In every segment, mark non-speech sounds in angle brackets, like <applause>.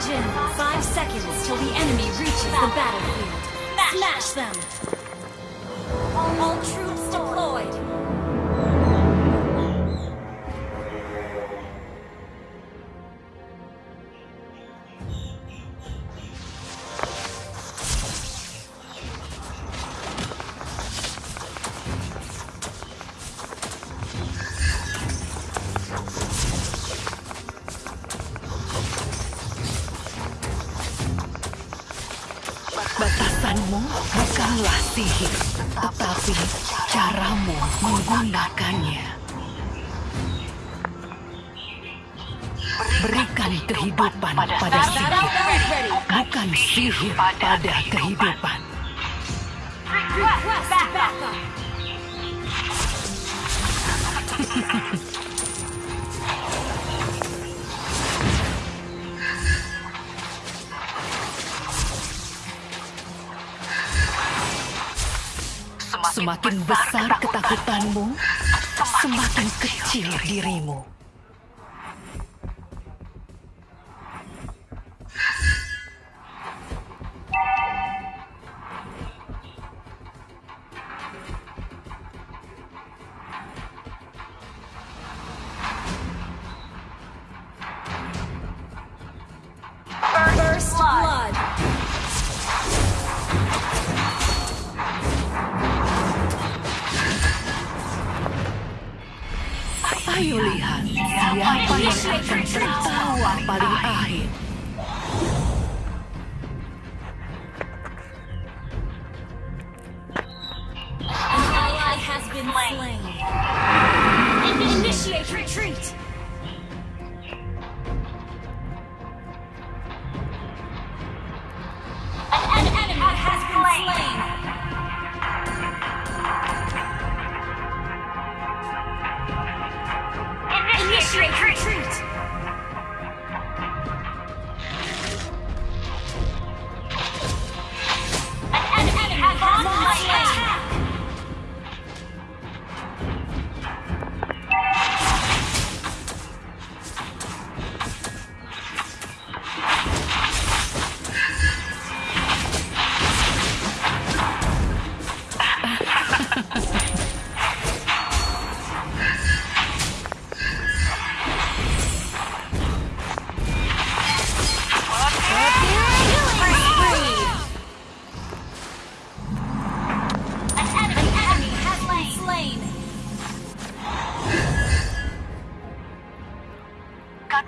Charge in! Five seconds till the enemy reaches the battlefield. Smash them! All troops deployed! Bukanlah sihir, tetapi caramu menggunakannya. Berikan kehidupan pada sihir, bukan sihir pada kehidupan. Request Semakin besar ketakutanmu, semakin kecil dirimu. Tertawa paling ally has been slain. Initiate retreat! Retreat! Retreat!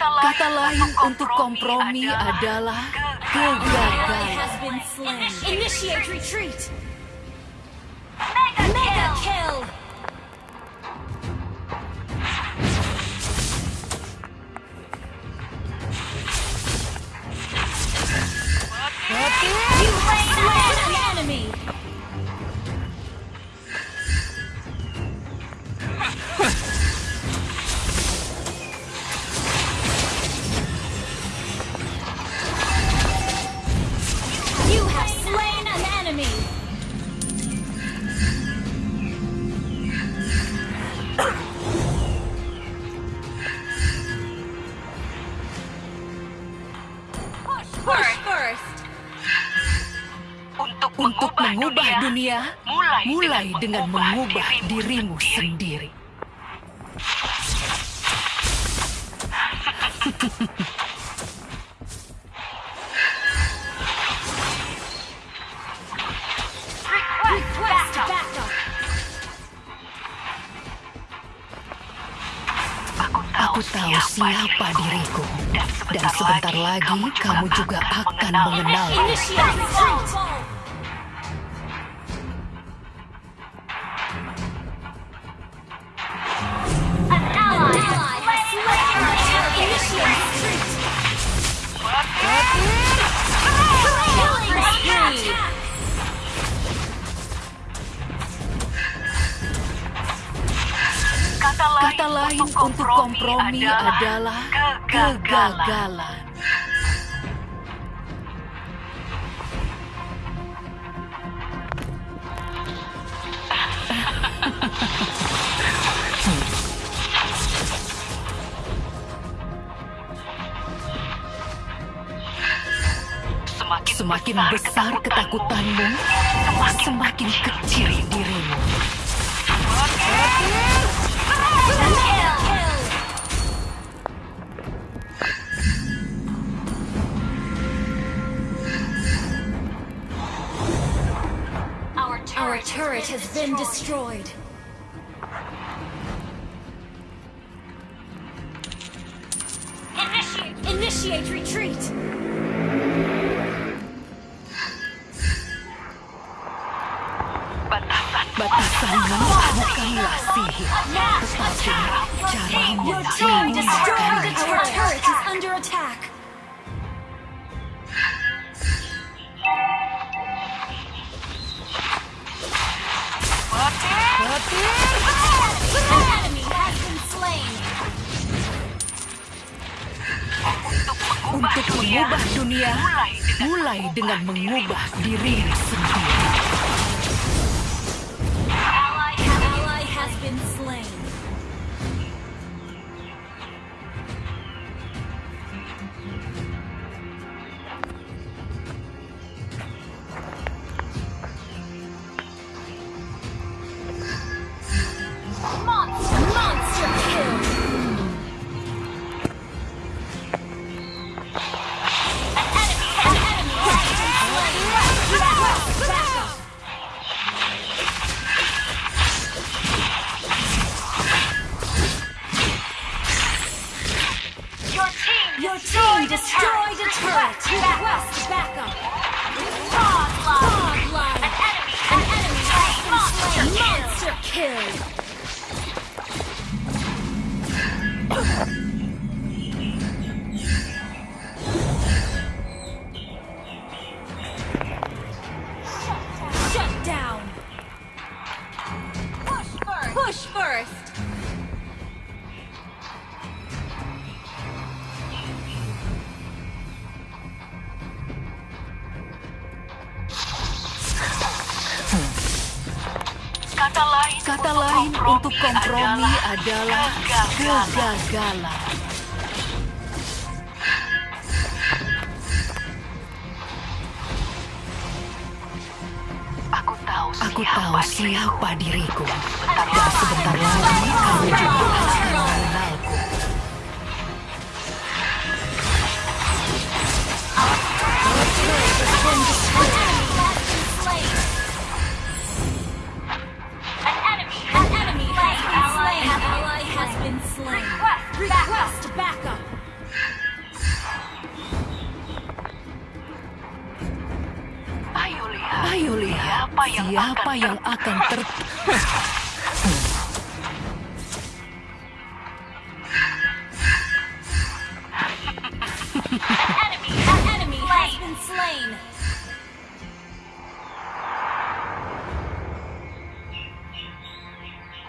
Kata lain untuk kompromi adalah kegagalan. First. Untuk mengubah dunia, mulai dengan mengubah dirimu sendiri. <laughs> Aku tahu siapa diriku, dan sebentar lagi kamu juga akan mengenalku. Kata lain untuk kompromi adalah kegagalan. Semakin besar ketakutanmu, semakin kecil dirimu. Turret, has been destroyed. Initiate, initiate retreat. Batasanmu bukanlah sihir, tetapi caramu Your Untuk mengubah dunia, mulai dengan mengubah dirimu sendiri. Kata lain untuk kompromi adalah kegagalan. Aku tahu Aku siapa tahu diriku. siapa diriku, dan Siapa yang siapa akan yang akan ter... Enemy, an enemy has been slain.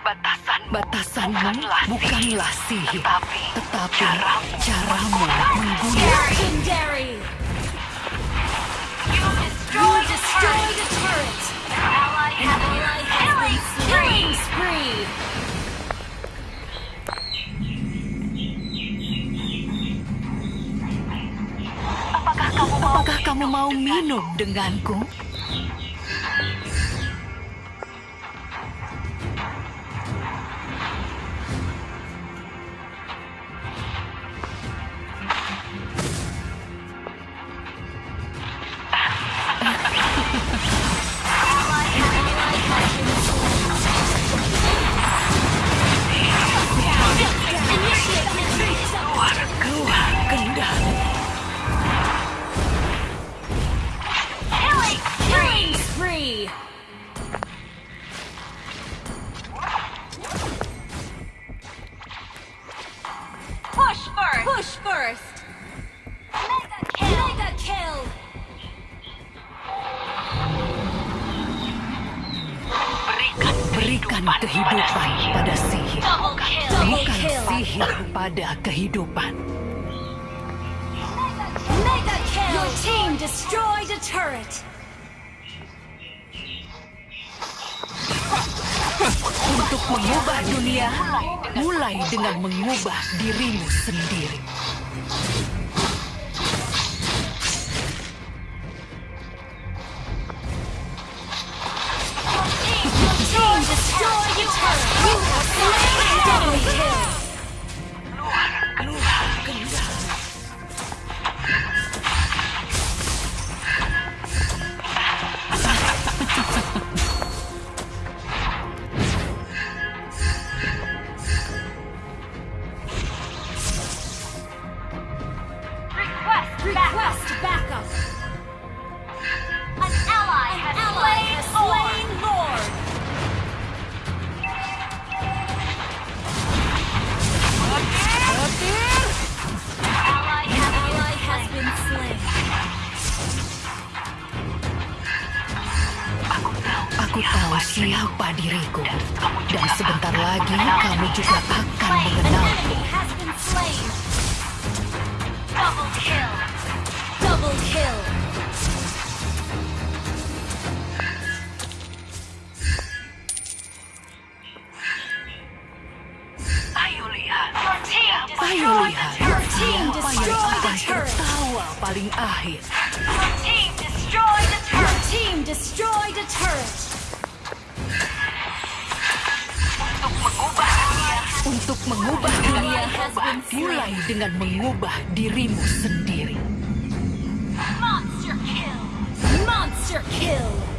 Batasan Batasanmu bukanlah sihir, tetapi tetapi caramu. caramu menggunakan Legendary. You destroyed a turret. Apakah kamu mau minum denganku? Berikan kehidupan pada sihir. Bukan sihir pada kehidupan. Mega kill. Your team destroyed a turret. Untuk mengubah dunia, mulai dengan mengubah dirimu sendiri. Siapa diriku, dan sebentar lagi kamu juga akan mengenalku. Double kill. Double kill. Ayo lihat. Your team Ayo lihat yang akan tertawa paling akhir. Your team destroyed the Your turret. team destroyed a turret. Untuk mengubah dunia, mulai dengan mengubah dirimu sendiri. Monster kill. Monster kill.